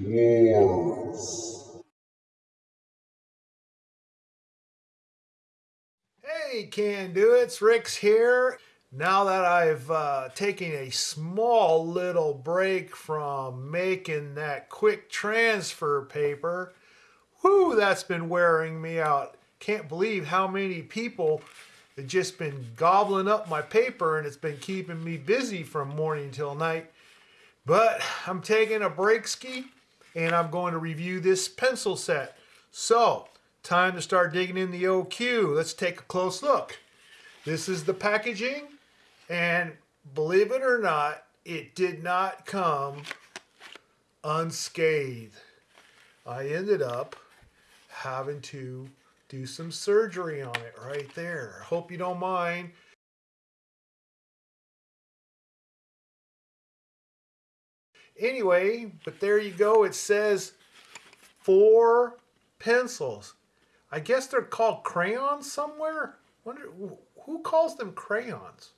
Wars. Hey, can do. It's Rick's here. Now that I've uh, taken a small little break from making that quick transfer paper, whoo, that's been wearing me out. Can't believe how many people have just been gobbling up my paper and it's been keeping me busy from morning till night. But I'm taking a break ski and I'm going to review this pencil set. So, time to start digging in the OQ. Let's take a close look. This is the packaging and believe it or not, it did not come unscathed. I ended up having to do some surgery on it right there. Hope you don't mind. Anyway, but there you go. It says four pencils. I guess they're called crayons somewhere. Wonder who calls them crayons?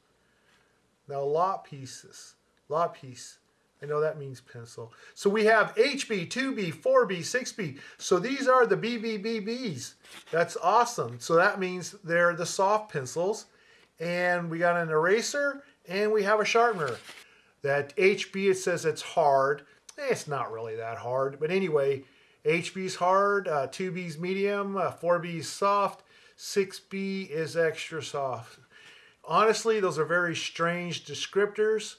Now lot pieces, lot piece. I know that means pencil. So we have HB, 2B, 4B, 6B. So these are the BBBBs. That's awesome. So that means they're the soft pencils. And we got an eraser and we have a sharpener. That HB, it says it's hard. Eh, it's not really that hard. But anyway, HB's hard, uh, 2B's medium, uh, 4B's soft, 6B is extra soft. Honestly, those are very strange descriptors.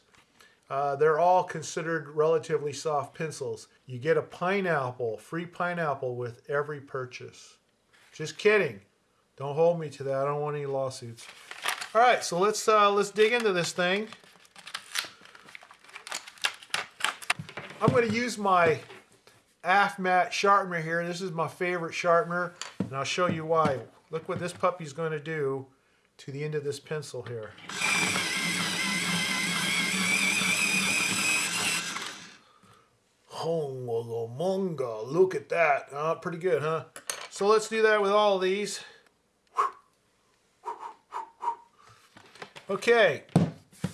Uh, they're all considered relatively soft pencils. You get a pineapple, free pineapple with every purchase. Just kidding. Don't hold me to that. I don't want any lawsuits. All right, so let's uh, let's dig into this thing. I'm going to use my AFMAT sharpener here. This is my favorite sharpener, and I'll show you why. Look what this puppy's going to do to the end of this pencil here. Hongamonga, look at that. Uh, pretty good, huh? So let's do that with all these. Okay,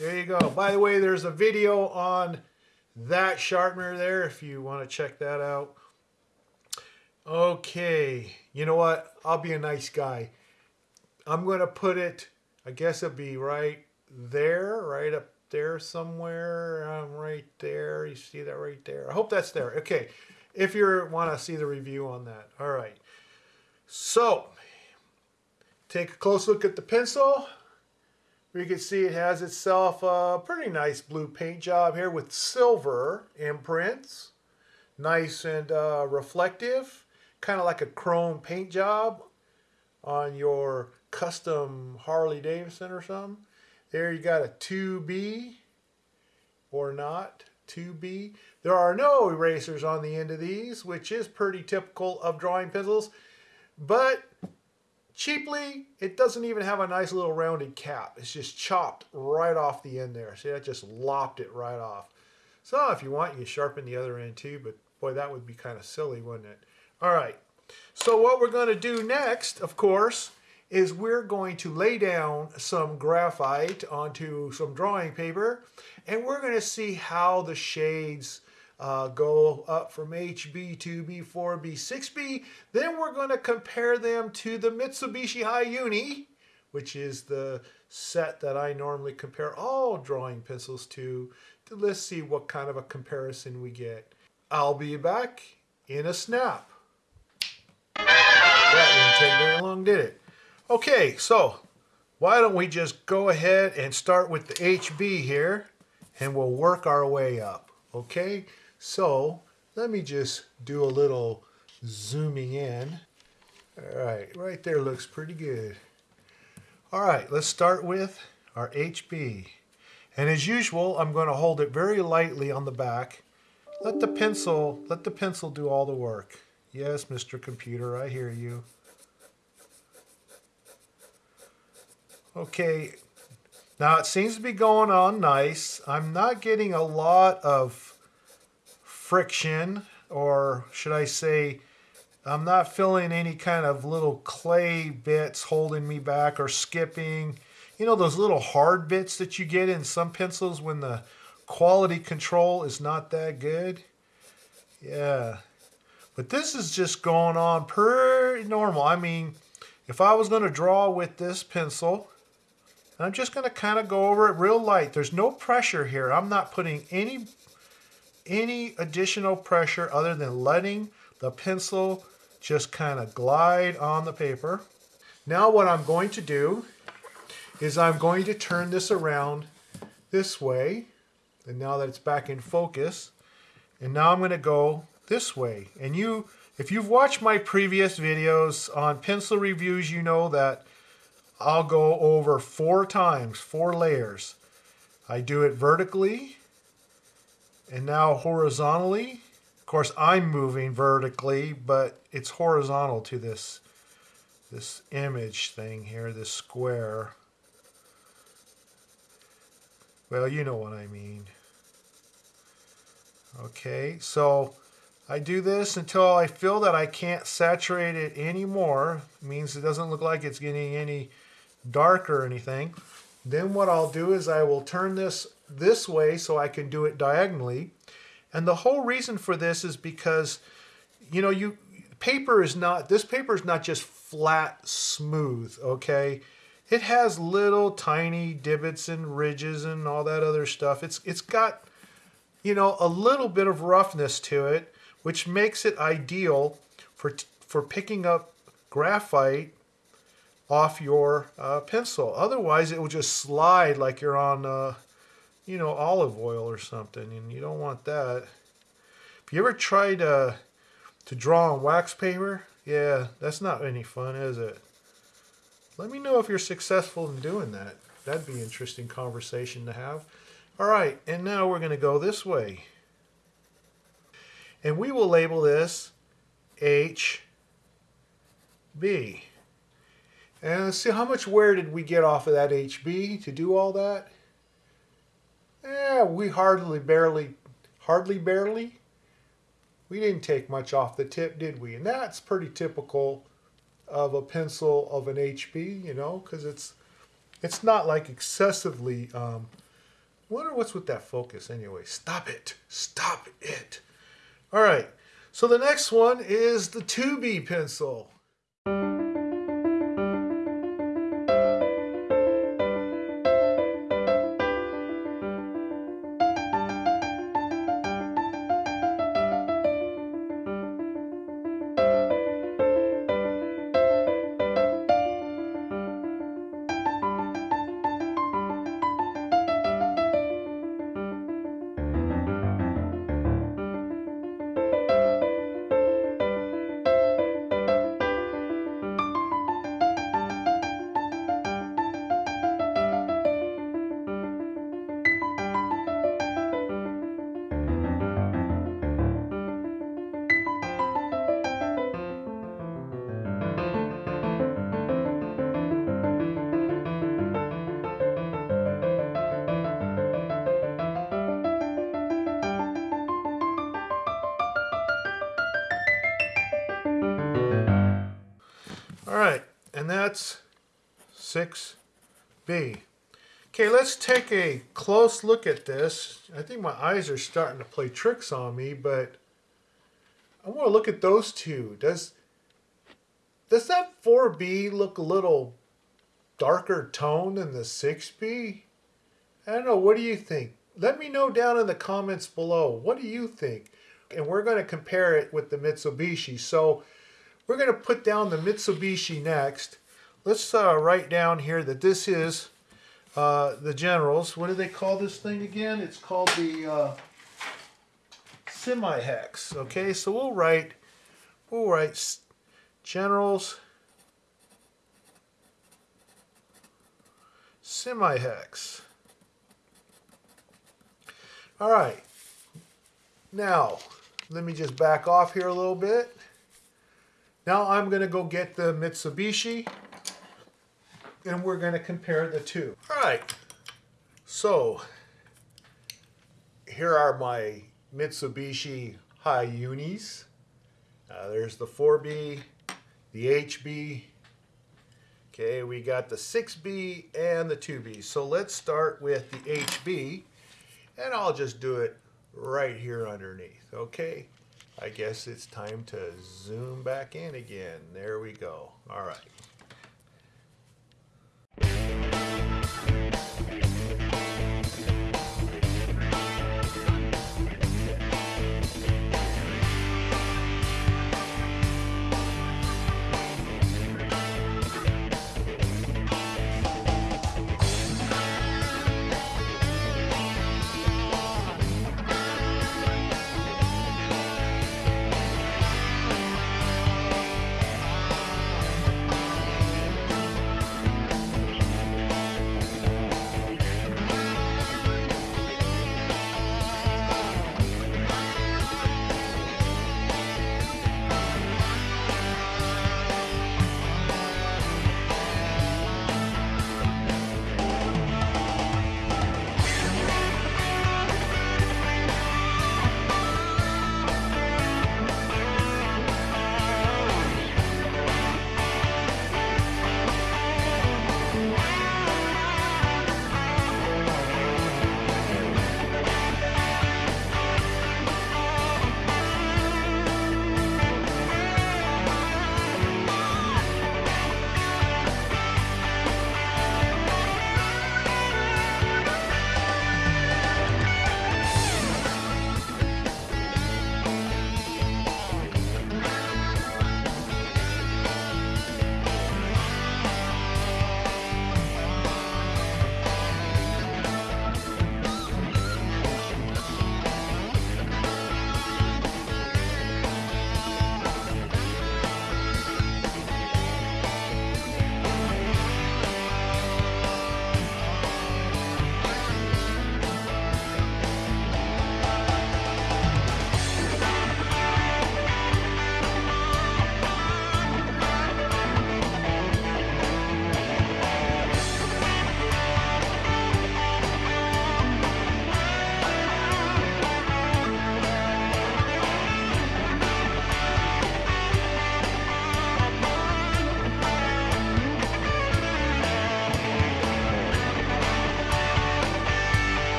there you go. By the way, there's a video on that sharpener there if you want to check that out. Okay, you know what? I'll be a nice guy. I'm going to put it, I guess it'll be right there, right up there somewhere. Um, right there. You see that right there? I hope that's there. Okay, if you want to see the review on that. All right. So, take a close look at the pencil. You can see it has itself a pretty nice blue paint job here with silver imprints. Nice and uh, reflective, kind of like a chrome paint job on your custom Harley Davidson or something. There you got a 2B or not 2B. There are no erasers on the end of these, which is pretty typical of drawing pencils. But cheaply, it doesn't even have a nice little rounded cap. It's just chopped right off the end there. See, I just lopped it right off. So if you want, you sharpen the other end too, but boy, that would be kind of silly, wouldn't it? All right, so what we're going to do next, of course, is we're going to lay down some graphite onto some drawing paper and we're going to see how the shades uh, go up from HB, to B4, B6B. Then we're going to compare them to the Mitsubishi Hi-Uni, which is the set that I normally compare all drawing pencils to. Let's see what kind of a comparison we get. I'll be back in a snap. That didn't take very long, did it? Okay, so why don't we just go ahead and start with the HB here and we'll work our way up, okay? So let me just do a little zooming in. All right, right there looks pretty good. All right, let's start with our HB. And as usual, I'm going to hold it very lightly on the back. Let the pencil, let the pencil do all the work. Yes, Mr. Computer, I hear you. Okay, now it seems to be going on nice. I'm not getting a lot of friction, or should I say, I'm not feeling any kind of little clay bits holding me back or skipping. You know those little hard bits that you get in some pencils when the quality control is not that good? Yeah. But this is just going on pretty normal. I mean, if I was going to draw with this pencil, I'm just going to kind of go over it real light. There's no pressure here. I'm not putting any any additional pressure other than letting the pencil just kind of glide on the paper. Now what I'm going to do is I'm going to turn this around this way. And now that it's back in focus, and now I'm going to go this way. And you, if you've watched my previous videos on pencil reviews, you know that I'll go over four times, four layers. I do it vertically and now horizontally. Of course, I'm moving vertically, but it's horizontal to this, this image thing here, this square. Well, you know what I mean. Okay, so I do this until I feel that I can't saturate it anymore. It means it doesn't look like it's getting any darker or anything. Then what I'll do is I will turn this this way so I can do it diagonally. And the whole reason for this is because, you know, you paper is not, this paper is not just flat, smooth, okay? It has little tiny divots and ridges and all that other stuff. It's It's got, you know, a little bit of roughness to it, which makes it ideal for, for picking up graphite off your uh, pencil. Otherwise, it will just slide like you're on, uh, you know, olive oil or something, and you don't want that. Have you ever tried uh, to draw on wax paper? Yeah, that's not any fun, is it? Let me know if you're successful in doing that. That'd be interesting conversation to have. All right, and now we're going to go this way. And we will label this HB. And let's see how much wear did we get off of that HB to do all that? Yeah, we hardly barely, hardly barely. We didn't take much off the tip, did we? And that's pretty typical of a pencil of an HB, you know, because it's it's not like excessively. Um, wonder what's with that focus anyway. Stop it! Stop it! All right. So the next one is the 2B pencil. That's 6B. Okay, let's take a close look at this. I think my eyes are starting to play tricks on me, but I want to look at those two. Does does that 4B look a little darker tone than the 6B? I don't know. What do you think? Let me know down in the comments below. What do you think? And we're going to compare it with the Mitsubishi. So we're going to put down the Mitsubishi next. Let's uh, write down here that this is uh, the Generals. What do they call this thing again? It's called the uh, semi-hex. Okay, so we'll write, we'll write Generals semi-hex. All right. Now, let me just back off here a little bit. Now I'm going to go get the Mitsubishi and we're going to compare the two. All right, so here are my Mitsubishi Hi-Unis. Uh, there's the 4B, the HB. Okay, we got the 6B and the 2B. So let's start with the HB, and I'll just do it right here underneath, okay? I guess it's time to zoom back in again. There we go. All right.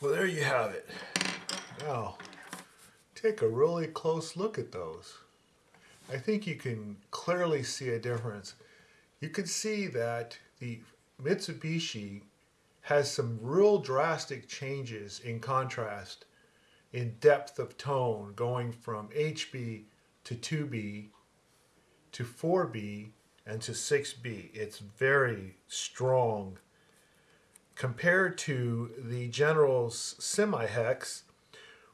Well, there you have it. Now, take a really close look at those. I think you can clearly see a difference. You can see that the Mitsubishi has some real drastic changes in contrast in depth of tone going from HB to 2B to 4B and to 6B. It's very strong compared to the General's semi-hex,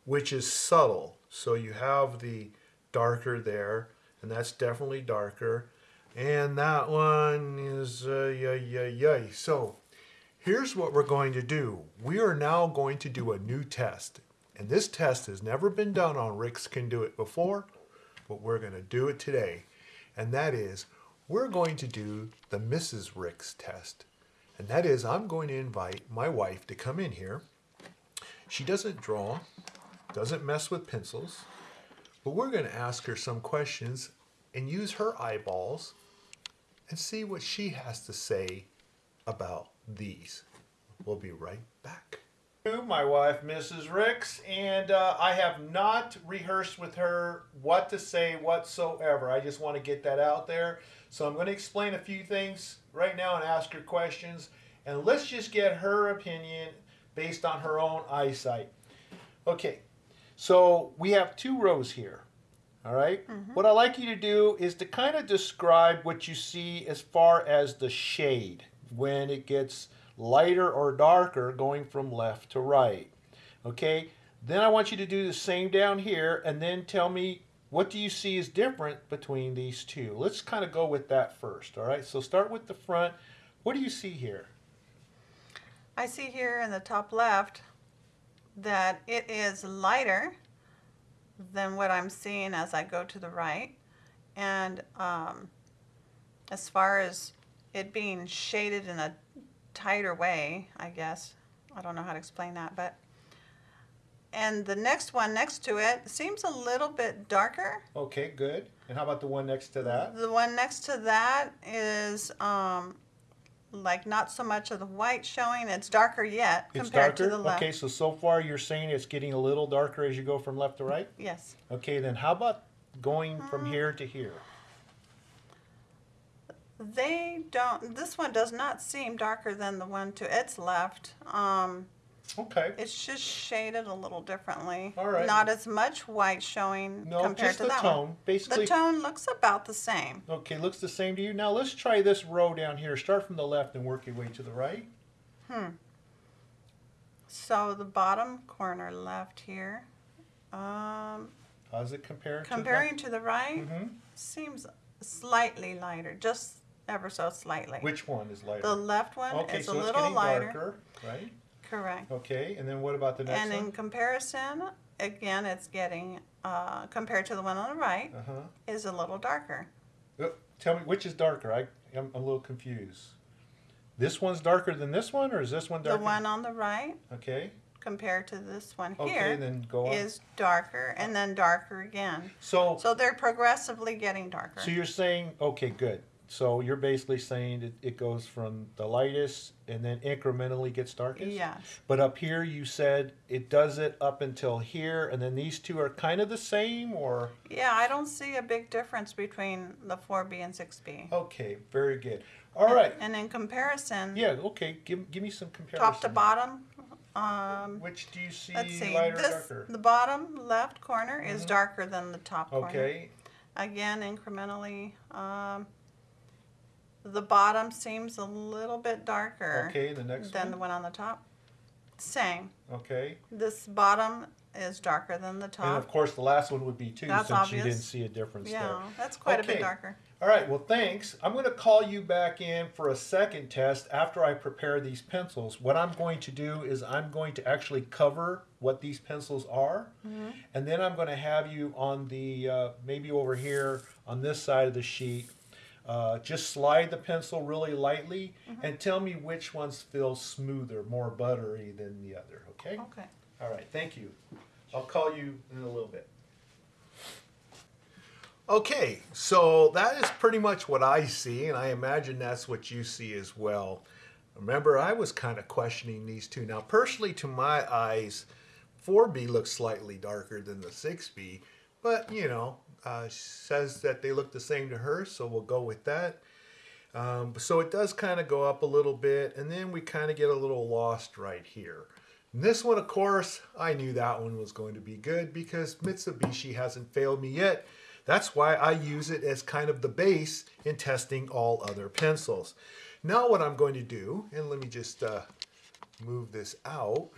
which is subtle. So you have the darker there, and that's definitely darker. And that one is uh, yay, yay, yay. So here's what we're going to do. We are now going to do a new test. And this test has never been done on Rick's Can Do It before, but we're going to do it today. And that is, we're going to do the Mrs. Ricks test. And that is, I'm going to invite my wife to come in here. She doesn't draw, doesn't mess with pencils, but we're going to ask her some questions and use her eyeballs and see what she has to say about these. We'll be right back. My wife, Mrs. Ricks, and uh, I have not rehearsed with her what to say whatsoever. I just want to get that out there. So I'm going to explain a few things right now and ask her questions. And let's just get her opinion based on her own eyesight. Okay, so we have two rows here. All right? Mm-hmm. What I'd like you to do is to kind of describe what you see as far as the shade when it gets lighter or darker going from left to right. Okay? Then I want you to do the same down here and then tell me what do you see is different between these two? Let's kind of go with that first, all right? So start with the front. What do you see here? I see here in the top left that it is lighter than what I'm seeing as I go to the right. And um, as far as it being shaded in a tighter way, I guess, I don't know how to explain that, but and the next one next to it seems a little bit darker. Okay, good. And how about the one next to that? The one next to that is um, like not so much of the white showing. It's darker yet It's compared darker? to the left. Okay, so so far you're saying it's getting a little darker as you go from left to right? Yes. Okay, then how about going from here to here? They don't, this one does not seem darker than the one to its left. Um, Okay. it's just shaded a little differently. All right. Not as much white showing No, compared just to the that tone. one. Basically The tone looks about the same. Okay, looks the same to you. Now let's try this row down here. Start from the left and work your way to the right. Hmm. So the bottom corner left here, um, How does it compare? comparing to the right, mm -hmm. seems slightly lighter, just ever so slightly. Which one is lighter? The left one okay, is so a little lighter. darker, right? Correct. Okay, and then what about the next one? And in one? comparison, again, it's getting, uh, compared to the one on the right, Uh huh. is a little darker. tell me which is darker. I I'm a little confused. This one's darker than this one, or is this one darker? The one on the right, Okay. compared to this one Okay, here, then go on. is darker and then darker again. so So they're progressively getting darker. so you're saying okay, good. So you're basically saying it, it goes from the lightest and then incrementally gets darkest. Yes. But up here, you said it does it up until here, and then these two are kind of the same, or Yeah, I don't see a big difference between the 4B and 6B. okay, very good. All right, And in comparison, yeah, okay. Give give me some comparison. top to bottom, um, Which do you see let's see, lighter, this, darker? the bottom left corner is Mhm. darker than the top corner. Okay, Again, incrementally, um, the bottom seems a little bit darker okay. The next than the one. one on the top. Same. Okay, This bottom is darker than the top. and of course the last one would be too, That's since you obvious. didn't see a difference there. Yeah, that's quite a Okay. bit darker. All right, well, thanks. I'm going to call you back in for a second test after I prepare these pencils. What I'm going to do is I'm going to actually cover what these pencils are, and then I'm going to have you on the, uh, maybe over here on this side of the sheet, uh, just slide the pencil really lightly and tell me which ones feel smoother, more buttery than the other, okay? Okay. All right, thank you. I'll call you in a little bit. Okay, so that is pretty much what I see, and I imagine that's what you see as well. Remember, I was kind of questioning these two. Now, personally, to my eyes, 4B looks slightly darker than the 6B, but you know, uh, says that they look the same to her, so we'll go with that. Um, so it does kind of go up a little bit, and then we kind of get a little lost right here. And this one, of course, I knew that one was going to be good because Mitsubishi hasn't failed me yet. That's why I use it as kind of the base in testing all other pencils. Now what I'm going to do, and let me just uh, move this out,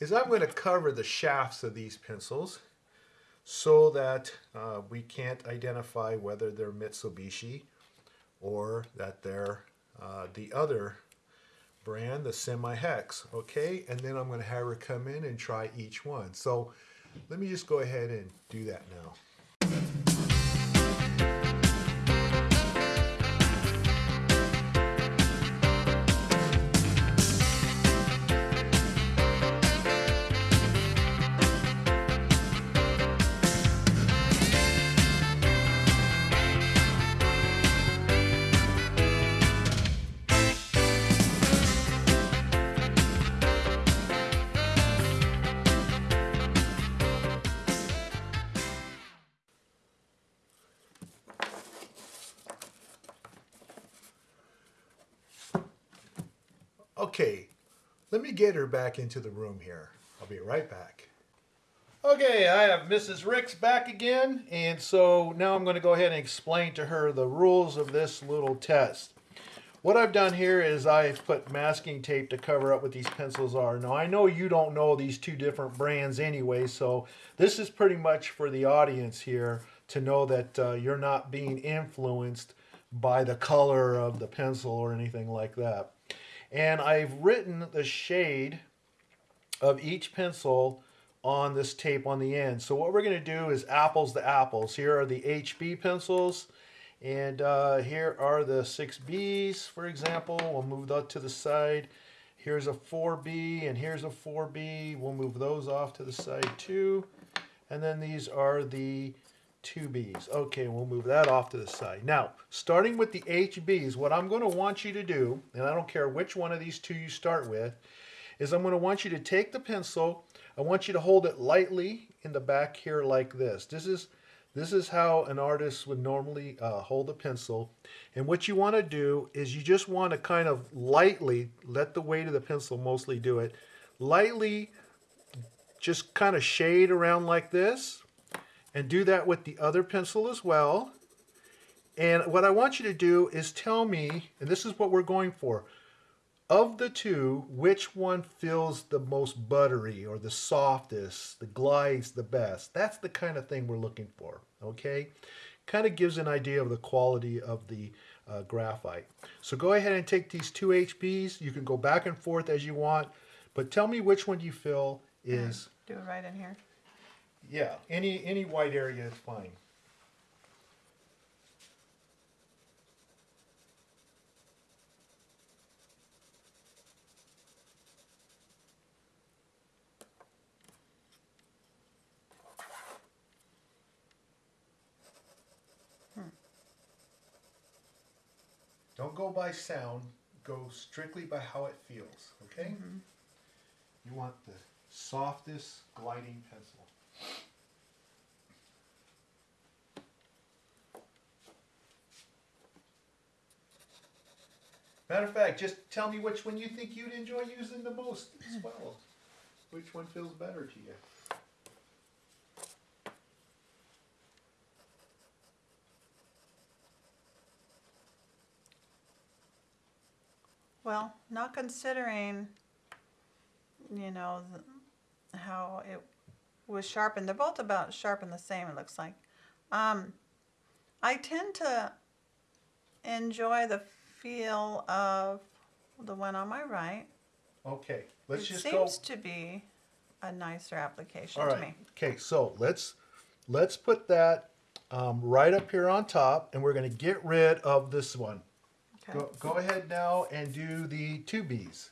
is I'm going to cover the shafts of these pencils so that uh, we can't identify whether they're Mitsubishi or that they're uh, the other brand, the semi-hex, okay? And then I'm gonna have her come in and try each one. So let me just go ahead and do that now. Okay, let me get her back into the room here. I'll be right back. Okay, I have Mrs. Ricks back again, and so now I'm going to go ahead and explain to her the rules of this little test. what I've done here is I've put masking tape to cover up what these pencils are. Now I know you don't know these two different brands anyway, so this is pretty much for the audience here to know that uh, you're not being influenced by the color of the pencil or anything like that. And I've written the shade of each pencil on this tape on the end. So what we're going to do is apples to apples. Here are the HB pencils and uh, here are the 6Bs, for example. We'll move that to the side. Here's a 4B and here's a 4B. We'll move those off to the side too. And then these are the 2Bs. Okay, we'll move that off to the side. Now, starting with the HBs, what I'm going to want you to do, and I don't care which one of these two you start with, is I'm going to want you to take the pencil. I want you to hold it lightly in the back here like this. This is this is how an artist would normally uh, hold a pencil. And what you want to do is you just want to kind of lightly, let the weight of the pencil mostly do it, lightly just kind of shade around like this. And do that with the other pencil as well. And what I want you to do is tell me, and this is what we're going for, of the two, which one feels the most buttery or the softest, the glides the best? That's the kind of thing we're looking for, okay? Kind of gives an idea of the quality of the uh, graphite. So go ahead and take these two HBs. You can go back and forth as you want, but tell me which one you feel is, Do it right in here. Yeah, any, any white area is fine. Don't go by sound, go strictly by how it feels, okay? Mm-hmm. You want the softest gliding pencil. Matter of fact, just tell me which one you think you'd enjoy using the most as hmm. well. Which one feels better to you? Well, not considering, you know, the, how it was sharpened. They're both about sharpened the same, it looks like. Um, I tend to enjoy the feel of the one on my right. Okay, let's it just go. seems to be a nicer application All to me. Okay, so let's let's put that um, right up here on top, and we're going to get rid of this one. Okay. Go, go ahead now and do the two Bs.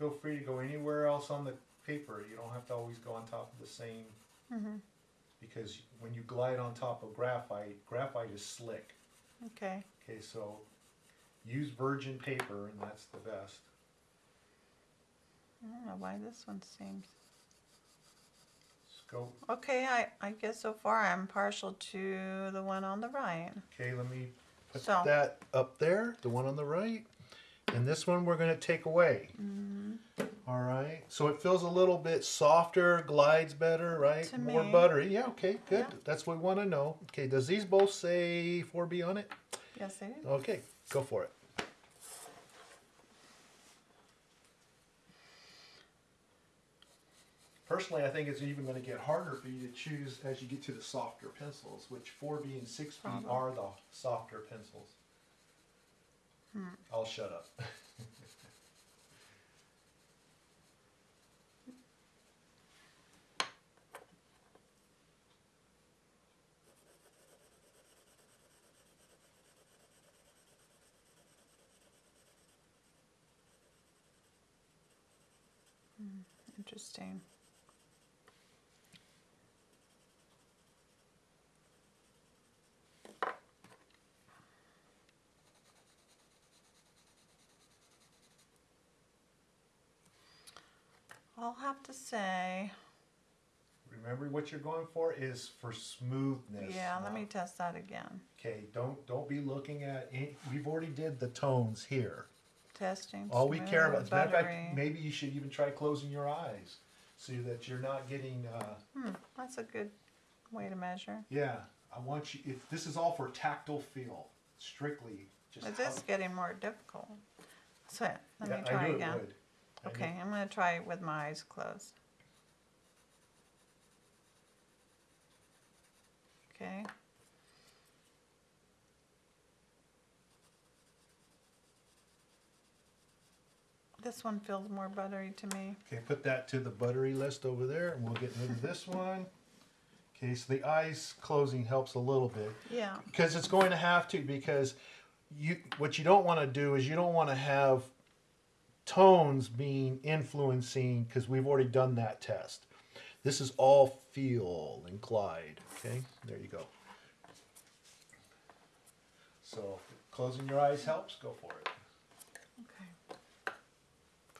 Feel free to go anywhere else on the paper. You don't have to always go on top of the same. Mm-hmm. Because when you glide on top of graphite, graphite is slick. Okay. Okay, so use virgin paper, and that's the best. I don't know why this one seems. Go. Okay, I, I guess so far I'm partial to the one on the right. Okay, let me put So- that up there, the one on the right. And this one we're going to take away. Mm-hmm. All right. So it feels a little bit softer, glides better, right? To More me. buttery. Yeah, okay, good. Yeah. That's what we want to know. Okay, does these both say 4B on it? Yes, they do. Okay, go for it. Personally, I think it's even going to get harder for you to choose as you get to the softer pencils, which 4B and 6B Probably. Uh-huh. are the softer pencils. Hmm. I'll shut up. Hmm, interesting. I'll have to say, Remember what you're going for is for smoothness. yeah, let me test that again. Okay, don't don't be looking at. Any, we've already did the tones here. Testing. All we care about. As a matter of buttery. fact, maybe you should even try closing your eyes, so that you're not getting. Uh, Hmm, that's a good way to measure. yeah, I want you. If this is all for tactile feel, strictly. Just It how- is getting more difficult. So, let yeah, me try I knew again. It would. Okay, I'm gonna try it with my eyes closed. Okay. This one feels more buttery to me. Okay, put that to the buttery list over there, and we'll get rid of this one. Okay, so the eyes closing helps a little bit. Yeah, because it's going to have to because you what you don't want to do is you don't want to have tones being influencing because we've already done that test this is all feel and glide okay there you go so closing your eyes helps go for it okay.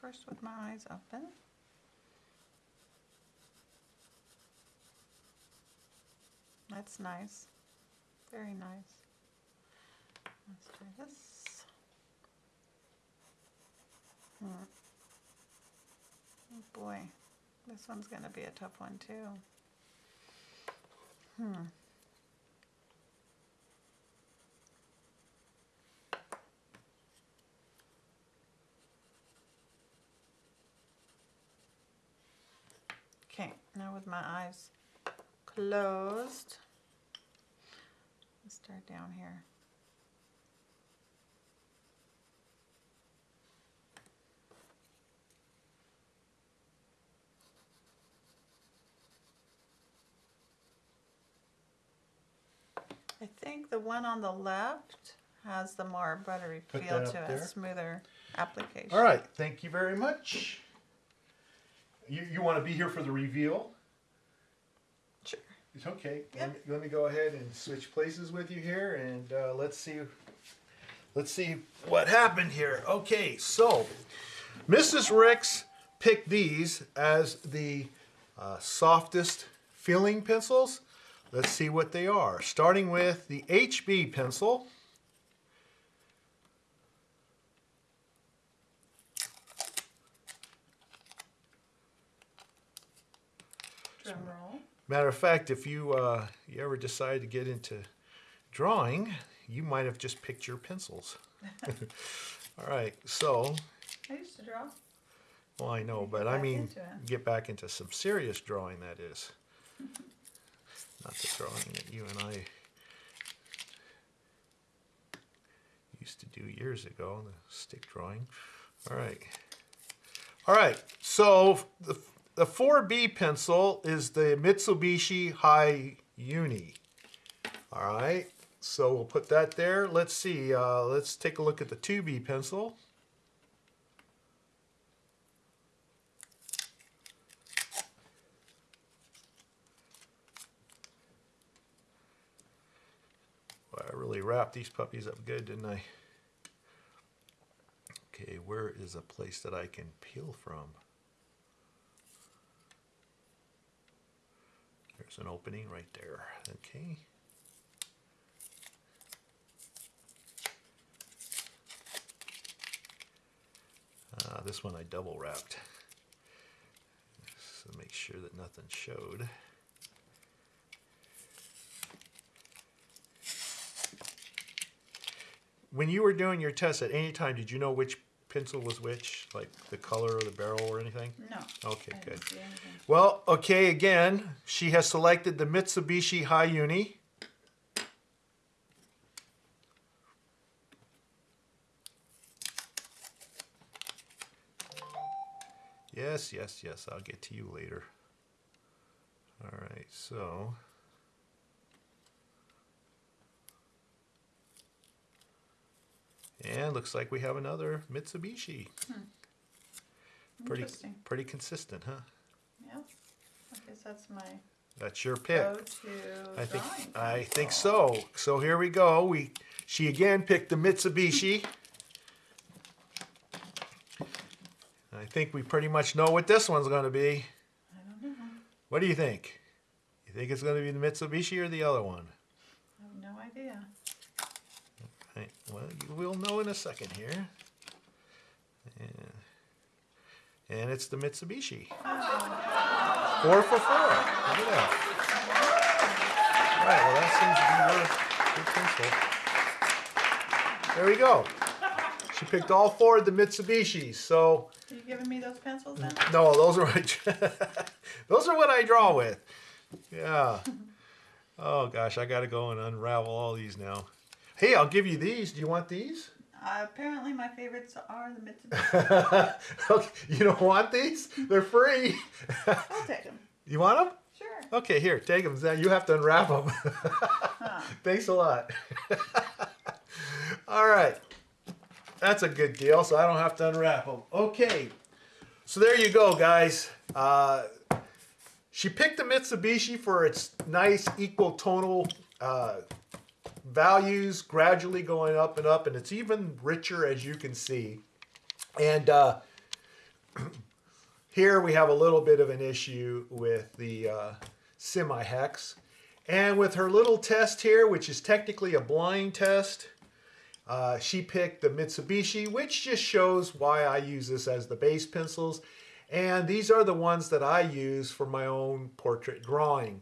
First with my eyes open. That's nice. Very nice. Let's try this. Hmm. Oh boy, this one's gonna be a tough one too. Hmm. Okay, now with my eyes closed, let's start down here. I think the one on the left has the more buttery Put feel to there. it, smoother application. all right thank you very much you, you want to be here for the reveal Sure. It's okay. Yeah. Let, me, let me go ahead and switch places with you here, and uh, let's see. Let's see what happened here. Okay, so Mrs. Ricks picked these as the uh, softest filling pencils. Let's see what they are. Starting with the HB pencil. Drum roll. Matter of fact, if you uh, you ever decide to get into drawing, you might have just picked your pencils. All right, so I used to draw. well I know, but I mean get back into some serious drawing. That is not the drawing that you and I used to do years ago, the stick drawing. All right, all right. So the the 4B pencil is the Mitsubishi High Uni. All right, so we'll put that there. Let's see. Uh, let's take a look at the 2B pencil. I really wrapped these puppies up good, didn't I? Okay, where is a place that I can peel from? There's an opening right there. Okay. Uh, this one I double wrapped. So make sure that nothing showed. When you were doing your test at any time, did you know which pencil was which? Like the color or the barrel or anything? No. Okay, good. didn't see anything. Well, okay, again, she has selected the Mitsubishi Hi-Uni. Yes, yes, yes, I'll get to you later. All right, so. And looks like we have another Mitsubishi. Hmm. Pretty, Interesting. pretty consistent, huh? Yeah. I guess that's my That's your pick. I think I think so. So here we go. We she again picked the Mitsubishi. I think we pretty much know what this one's going to be. I don't know. What do you think? You think it's going to be the Mitsubishi or the other one? I have no idea. Right, Well, you will know in a second here. And, and it's the Mitsubishi. Four for four. Look at that. Right, well, that seems to be worth good pencil. There we go. She picked all four of the Mitsubishis. So, Are you giving me those pencils then? no, those are those are what I draw with. Yeah. Oh gosh, I got to go and unravel all these now. Hey, I'll give you these. Do you want these? Uh, apparently, my favorites are the Mitsubishi. Okay, you don't want these? They're free. I'll take them. you want them? Sure. Okay, here, take them. You have to unwrap them. Huh. Thanks a lot. All right. That's a good deal, so I don't have to unwrap them. Okay. So there you go, guys. Uh, she picked the Mitsubishi for its nice equal tonal uh, values, gradually going up and up, and it's even richer as you can see. And uh, here we have a little bit of an issue with the uh, semi-hex. And with her little test here, which is technically a blind test, uh, she picked the Mitsubishi, which just shows why I use this as the base pencils. And these are the ones that I use for my own portrait drawing.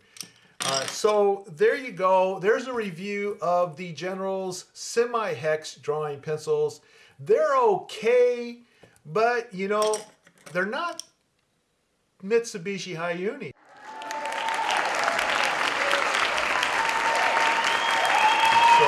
Uh, so there you go. There's a review of the General's semi-hex drawing pencils. They're okay, but you know, they're not Mitsubishi Hi-Uni. So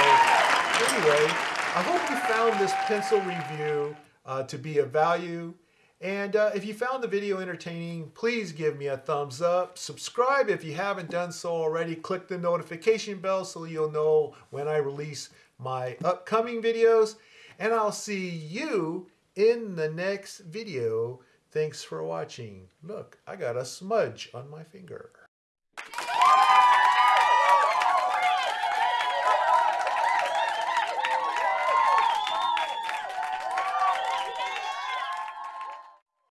anyway, I hope you found this pencil review uh, to be of value. And uh, if you found the video entertaining, please give me a thumbs up. Subscribe if you haven't done so already. Click the notification bell so you'll know when I release my upcoming videos. And I'll see you in the next video. Thanks for watching. Look, I got a smudge on my finger.